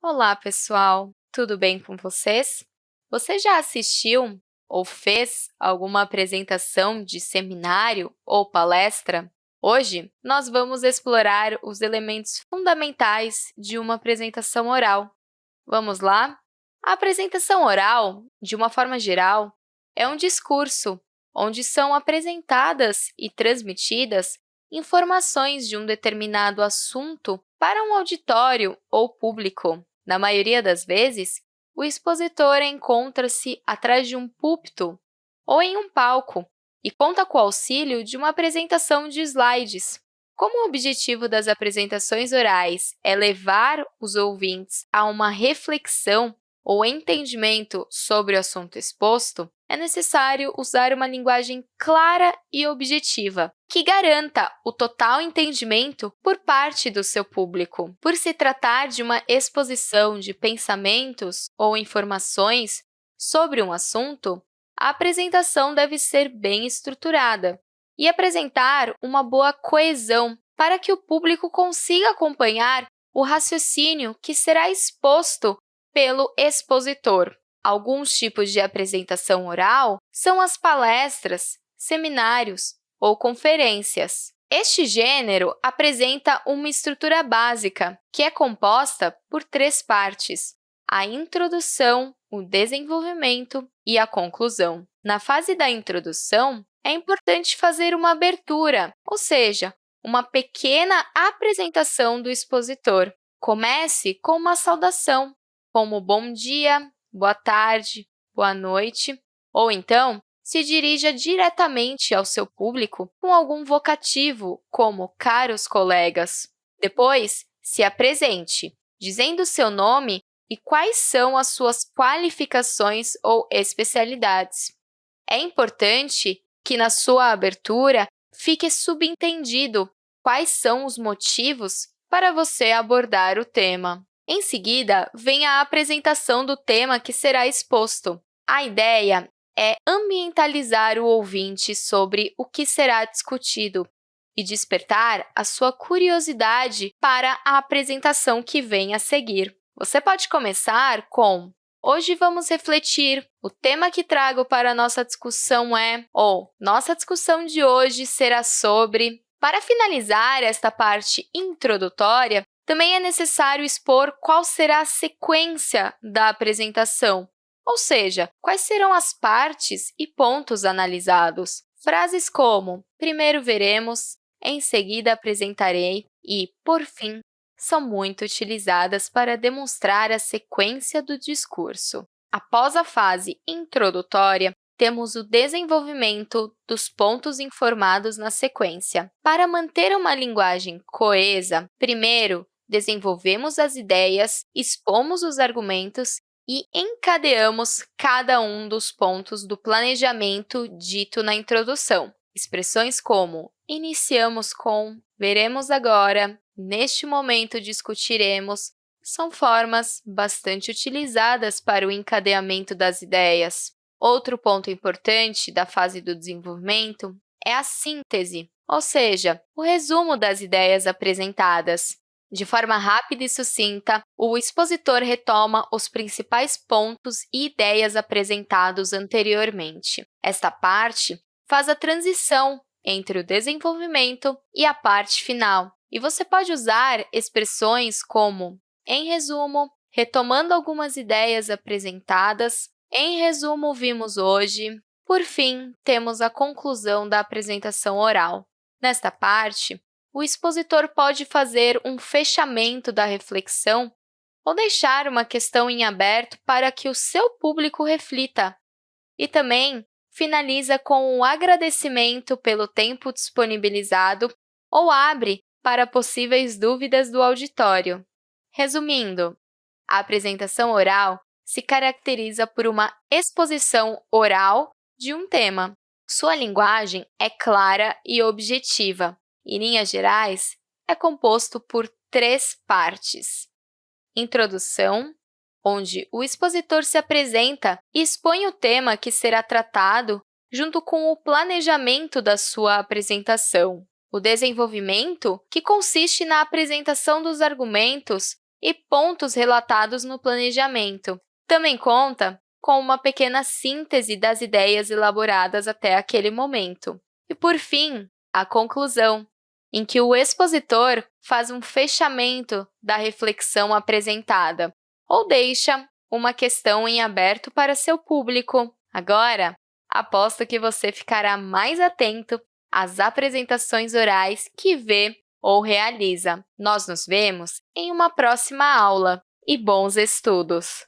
Olá, pessoal! Tudo bem com vocês? Você já assistiu ou fez alguma apresentação de seminário ou palestra? Hoje, nós vamos explorar os elementos fundamentais de uma apresentação oral. Vamos lá? A apresentação oral, de uma forma geral, é um discurso onde são apresentadas e transmitidas informações de um determinado assunto para um auditório ou público. Na maioria das vezes, o expositor encontra-se atrás de um púlpito ou em um palco e conta com o auxílio de uma apresentação de slides. Como o objetivo das apresentações orais é levar os ouvintes a uma reflexão ou entendimento sobre o assunto exposto, é necessário usar uma linguagem clara e objetiva, que garanta o total entendimento por parte do seu público. Por se tratar de uma exposição de pensamentos ou informações sobre um assunto, a apresentação deve ser bem estruturada e apresentar uma boa coesão para que o público consiga acompanhar o raciocínio que será exposto pelo expositor. Alguns tipos de apresentação oral são as palestras, seminários ou conferências. Este gênero apresenta uma estrutura básica, que é composta por três partes, a introdução, o desenvolvimento e a conclusão. Na fase da introdução, é importante fazer uma abertura, ou seja, uma pequena apresentação do expositor. Comece com uma saudação, como bom dia, boa tarde, boa noite, ou então se dirija diretamente ao seu público com algum vocativo, como caros colegas. Depois, se apresente, dizendo seu nome e quais são as suas qualificações ou especialidades. É importante que, na sua abertura, fique subentendido quais são os motivos para você abordar o tema. Em seguida, vem a apresentação do tema que será exposto. A ideia é ambientalizar o ouvinte sobre o que será discutido e despertar a sua curiosidade para a apresentação que vem a seguir. Você pode começar com Hoje vamos refletir. O tema que trago para a nossa discussão é ou nossa discussão de hoje será sobre. Para finalizar esta parte introdutória, também é necessário expor qual será a sequência da apresentação, ou seja, quais serão as partes e pontos analisados. Frases como primeiro veremos, em seguida apresentarei e, por fim, são muito utilizadas para demonstrar a sequência do discurso. Após a fase introdutória, temos o desenvolvimento dos pontos informados na sequência. Para manter uma linguagem coesa, primeiro desenvolvemos as ideias, expomos os argumentos e encadeamos cada um dos pontos do planejamento dito na introdução. Expressões como iniciamos com, veremos agora, neste momento discutiremos, são formas bastante utilizadas para o encadeamento das ideias. Outro ponto importante da fase do desenvolvimento é a síntese, ou seja, o resumo das ideias apresentadas. De forma rápida e sucinta, o expositor retoma os principais pontos e ideias apresentados anteriormente. Esta parte faz a transição entre o desenvolvimento e a parte final, e você pode usar expressões como em resumo, retomando algumas ideias apresentadas, em resumo, vimos hoje. Por fim, temos a conclusão da apresentação oral. Nesta parte, o expositor pode fazer um fechamento da reflexão ou deixar uma questão em aberto para que o seu público reflita. E também finaliza com um agradecimento pelo tempo disponibilizado ou abre para possíveis dúvidas do auditório. Resumindo, a apresentação oral se caracteriza por uma exposição oral de um tema. Sua linguagem é clara e objetiva, em linhas gerais, é composto por três partes. Introdução, onde o expositor se apresenta e expõe o tema que será tratado junto com o planejamento da sua apresentação. O desenvolvimento, que consiste na apresentação dos argumentos e pontos relatados no planejamento. Também conta com uma pequena síntese das ideias elaboradas até aquele momento. E, por fim, a conclusão, em que o expositor faz um fechamento da reflexão apresentada ou deixa uma questão em aberto para seu público. Agora, aposto que você ficará mais atento às apresentações orais que vê ou realiza. Nós nos vemos em uma próxima aula e bons estudos!